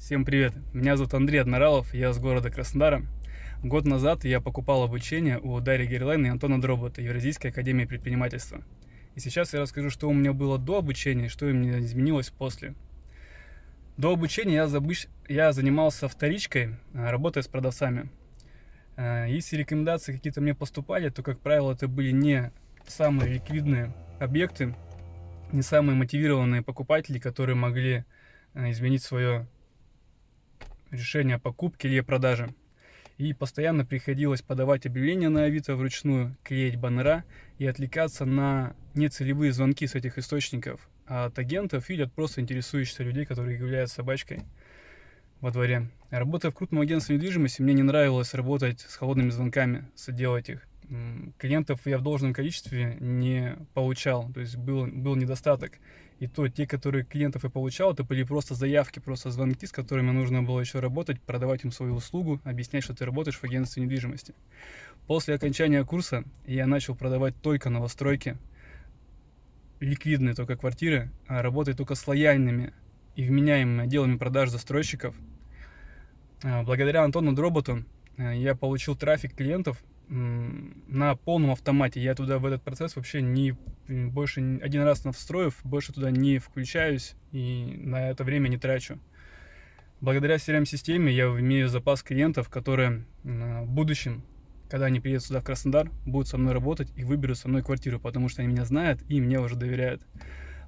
Всем привет! Меня зовут Андрей Одноралов, я с города Краснодара. Год назад я покупал обучение у Дарьи Герлайн и Антона Дробота, Евразийской академии предпринимательства. И сейчас я расскажу, что у меня было до обучения и что у меня изменилось после. До обучения я, забыш... я занимался вторичкой, а, работая с продавцами. А, если рекомендации какие-то мне поступали, то, как правило, это были не самые ликвидные объекты, не самые мотивированные покупатели, которые могли а, изменить свое решение о покупке или продаже. И постоянно приходилось подавать объявления на Авито вручную, клеить баннера и отвлекаться на нецелевые звонки с этих источников от агентов или от просто интересующихся людей, которые являются собачкой во дворе. Работая в крупном агентстве недвижимости, мне не нравилось работать с холодными звонками, соделать их. Клиентов я в должном количестве не получал, то есть был, был недостаток. И то те, которые клиентов я получал, это были просто заявки, просто звонки, с которыми нужно было еще работать, продавать им свою услугу, объяснять, что ты работаешь в агентстве недвижимости. После окончания курса я начал продавать только новостройки, ликвидные только квартиры, а работать только с лояльными и вменяемыми отделами продаж застройщиков. А, благодаря Антону Дроботу а, я получил трафик клиентов на полном автомате. Я туда в этот процесс вообще не больше один раз навстроив, больше туда не включаюсь и на это время не трачу. Благодаря CRM-системе я имею запас клиентов, которые в будущем, когда они приедут сюда в Краснодар, будут со мной работать и выберут со мной квартиру, потому что они меня знают и мне уже доверяют.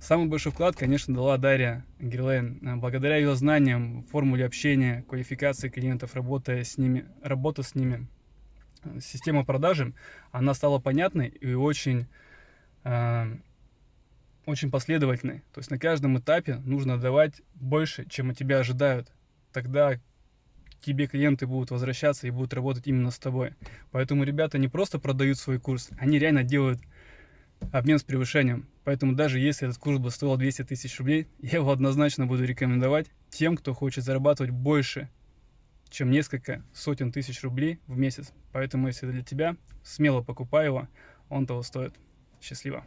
Самый большой вклад, конечно, дала Дарья Герлейн. Благодаря ее знаниям, формуле общения, квалификации клиентов, работая с ними, работа с ними, система продажи, она стала понятной и очень, э, очень последовательной. То есть на каждом этапе нужно давать больше, чем от тебя ожидают. Тогда тебе клиенты будут возвращаться и будут работать именно с тобой. Поэтому ребята не просто продают свой курс, они реально делают обмен с превышением. Поэтому даже если этот курс бы стоил 200 тысяч рублей, я его однозначно буду рекомендовать тем, кто хочет зарабатывать больше, чем несколько сотен тысяч рублей в месяц. Поэтому, если для тебя, смело покупай его, он того стоит. Счастливо!